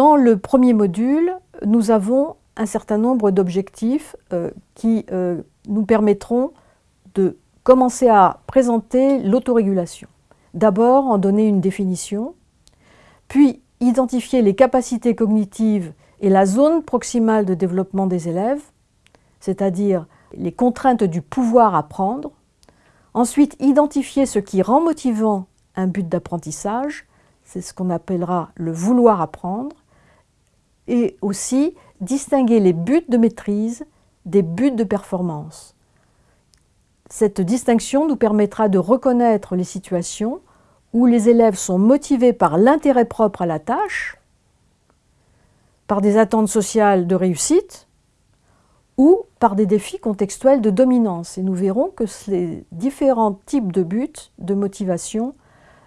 Dans le premier module, nous avons un certain nombre d'objectifs euh, qui euh, nous permettront de commencer à présenter l'autorégulation. D'abord, en donner une définition, puis identifier les capacités cognitives et la zone proximale de développement des élèves, c'est-à-dire les contraintes du pouvoir apprendre. Ensuite, identifier ce qui rend motivant un but d'apprentissage, c'est ce qu'on appellera le vouloir apprendre, et aussi distinguer les buts de maîtrise des buts de performance. Cette distinction nous permettra de reconnaître les situations où les élèves sont motivés par l'intérêt propre à la tâche, par des attentes sociales de réussite, ou par des défis contextuels de dominance. Et nous verrons que ces différents types de buts, de motivation,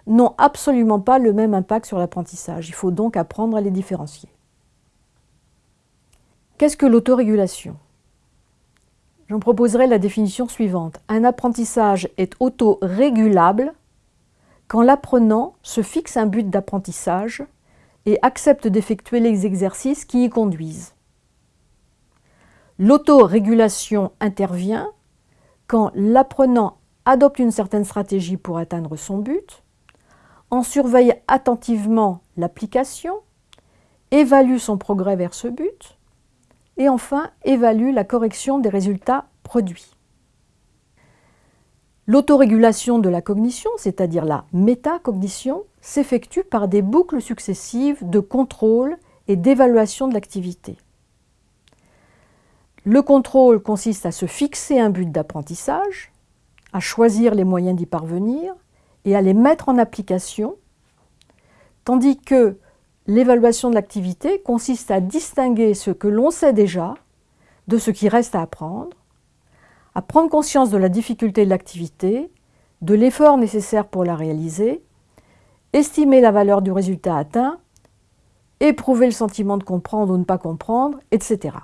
n'ont absolument pas le même impact sur l'apprentissage. Il faut donc apprendre à les différencier. Qu'est-ce que l'autorégulation? J'en proposerai la définition suivante. Un apprentissage est autorégulable quand l'apprenant se fixe un but d'apprentissage et accepte d'effectuer les exercices qui y conduisent. L'autorégulation intervient quand l'apprenant adopte une certaine stratégie pour atteindre son but, en surveille attentivement l'application, évalue son progrès vers ce but, et enfin évalue la correction des résultats produits. L'autorégulation de la cognition, c'est-à-dire la métacognition, s'effectue par des boucles successives de contrôle et d'évaluation de l'activité. Le contrôle consiste à se fixer un but d'apprentissage, à choisir les moyens d'y parvenir et à les mettre en application, tandis que l'évaluation de l'activité consiste à distinguer ce que l'on sait déjà de ce qui reste à apprendre, à prendre conscience de la difficulté de l'activité, de l'effort nécessaire pour la réaliser, estimer la valeur du résultat atteint, éprouver le sentiment de comprendre ou ne pas comprendre, etc.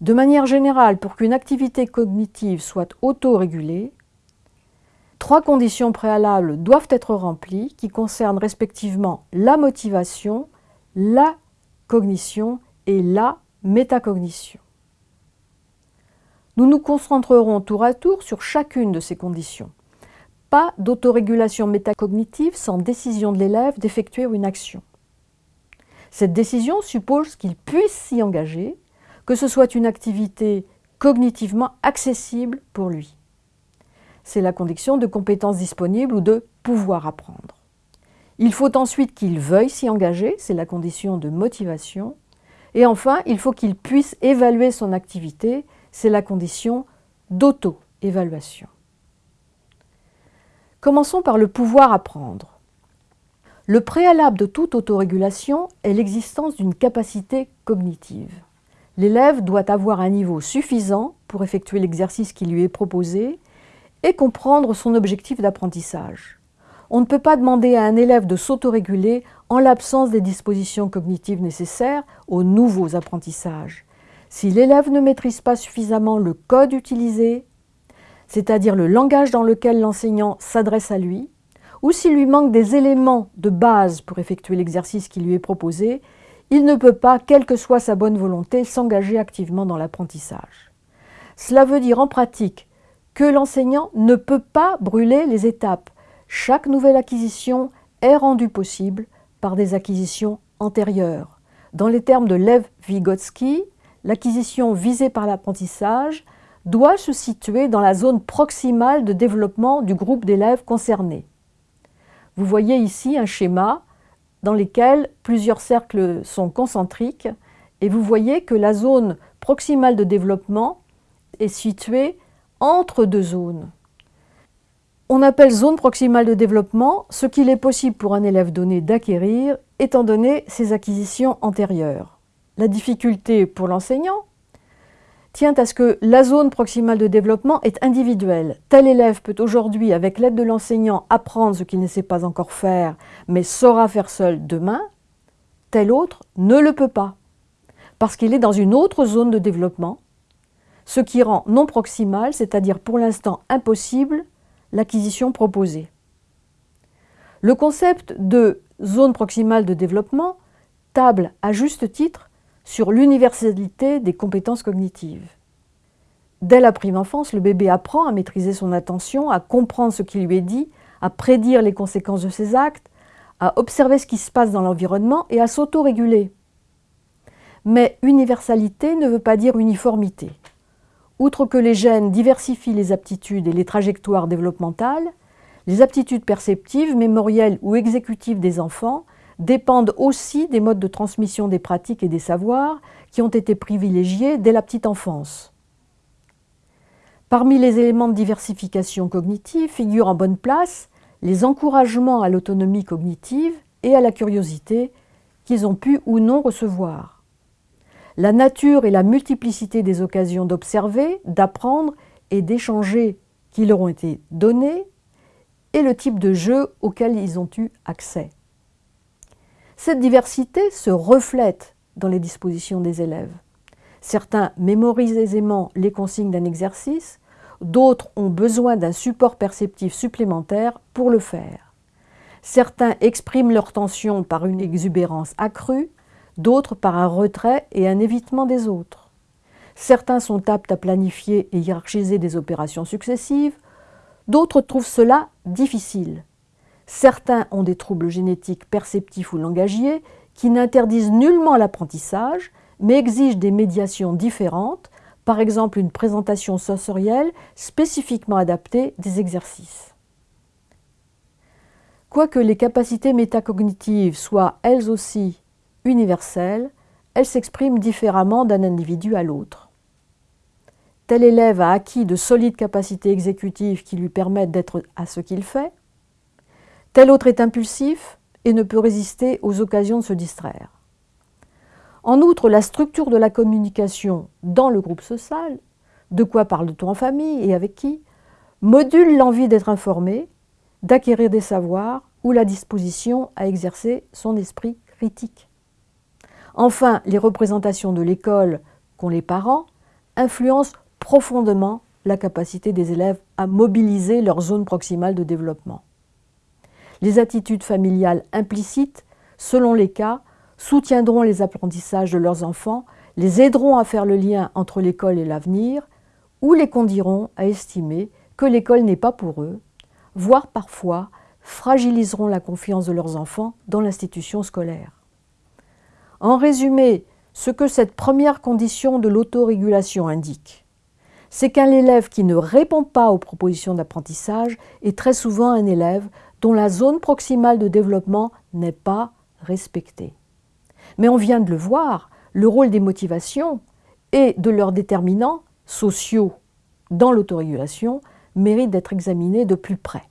De manière générale, pour qu'une activité cognitive soit autorégulée, trois conditions préalables doivent être remplies qui concernent respectivement la motivation, la cognition et la métacognition. Nous nous concentrerons tour à tour sur chacune de ces conditions. Pas d'autorégulation métacognitive sans décision de l'élève d'effectuer une action. Cette décision suppose qu'il puisse s'y engager, que ce soit une activité cognitivement accessible pour lui. C'est la condition de compétence disponible ou de pouvoir apprendre. Il faut ensuite qu'il veuille s'y engager, c'est la condition de motivation. Et enfin, il faut qu'il puisse évaluer son activité, c'est la condition d'auto-évaluation. Commençons par le pouvoir apprendre. Le préalable de toute autorégulation est l'existence d'une capacité cognitive. L'élève doit avoir un niveau suffisant pour effectuer l'exercice qui lui est proposé et comprendre son objectif d'apprentissage. On ne peut pas demander à un élève de s'autoréguler en l'absence des dispositions cognitives nécessaires aux nouveaux apprentissages. Si l'élève ne maîtrise pas suffisamment le code utilisé, c'est-à-dire le langage dans lequel l'enseignant s'adresse à lui, ou s'il lui manque des éléments de base pour effectuer l'exercice qui lui est proposé, il ne peut pas, quelle que soit sa bonne volonté, s'engager activement dans l'apprentissage. Cela veut dire en pratique que l'enseignant ne peut pas brûler les étapes. Chaque nouvelle acquisition est rendue possible par des acquisitions antérieures. Dans les termes de Lev Vygotsky, l'acquisition visée par l'apprentissage doit se situer dans la zone proximale de développement du groupe d'élèves concernés. Vous voyez ici un schéma dans lequel plusieurs cercles sont concentriques et vous voyez que la zone proximale de développement est située entre deux zones. On appelle zone proximale de développement ce qu'il est possible pour un élève donné d'acquérir étant donné ses acquisitions antérieures. La difficulté pour l'enseignant tient à ce que la zone proximale de développement est individuelle. Tel élève peut aujourd'hui, avec l'aide de l'enseignant, apprendre ce qu'il ne sait pas encore faire, mais saura faire seul demain. Tel autre ne le peut pas, parce qu'il est dans une autre zone de développement, ce qui rend non proximal, c'est-à-dire pour l'instant impossible, l'acquisition proposée. Le concept de zone proximale de développement table à juste titre sur l'universalité des compétences cognitives. Dès la prime enfance, le bébé apprend à maîtriser son attention, à comprendre ce qui lui est dit, à prédire les conséquences de ses actes, à observer ce qui se passe dans l'environnement et à s'autoréguler. Mais universalité ne veut pas dire uniformité. Outre que les gènes diversifient les aptitudes et les trajectoires développementales, les aptitudes perceptives, mémorielles ou exécutives des enfants dépendent aussi des modes de transmission des pratiques et des savoirs qui ont été privilégiés dès la petite enfance. Parmi les éléments de diversification cognitive figurent en bonne place les encouragements à l'autonomie cognitive et à la curiosité qu'ils ont pu ou non recevoir. La nature et la multiplicité des occasions d'observer, d'apprendre et d'échanger qui leur ont été données et le type de jeu auquel ils ont eu accès. Cette diversité se reflète dans les dispositions des élèves. Certains mémorisent aisément les consignes d'un exercice, d'autres ont besoin d'un support perceptif supplémentaire pour le faire. Certains expriment leur tension par une exubérance accrue, d'autres par un retrait et un évitement des autres. Certains sont aptes à planifier et hiérarchiser des opérations successives, d'autres trouvent cela difficile. Certains ont des troubles génétiques perceptifs ou langagiers qui n'interdisent nullement l'apprentissage, mais exigent des médiations différentes, par exemple une présentation sensorielle spécifiquement adaptée des exercices. Quoique les capacités métacognitives soient elles aussi universelles, elles s'expriment différemment d'un individu à l'autre. Tel élève a acquis de solides capacités exécutives qui lui permettent d'être à ce qu'il fait, Tel autre est impulsif et ne peut résister aux occasions de se distraire. En outre, la structure de la communication dans le groupe social, de quoi parle-t-on en famille et avec qui, module l'envie d'être informé, d'acquérir des savoirs ou la disposition à exercer son esprit critique. Enfin, les représentations de l'école qu'ont les parents influencent profondément la capacité des élèves à mobiliser leur zone proximale de développement. Les attitudes familiales implicites, selon les cas, soutiendront les apprentissages de leurs enfants, les aideront à faire le lien entre l'école et l'avenir, ou les conduiront à estimer que l'école n'est pas pour eux, voire parfois fragiliseront la confiance de leurs enfants dans l'institution scolaire. En résumé, ce que cette première condition de l'autorégulation indique, c'est qu'un élève qui ne répond pas aux propositions d'apprentissage est très souvent un élève dont la zone proximale de développement n'est pas respectée. Mais on vient de le voir, le rôle des motivations et de leurs déterminants sociaux dans l'autorégulation mérite d'être examiné de plus près.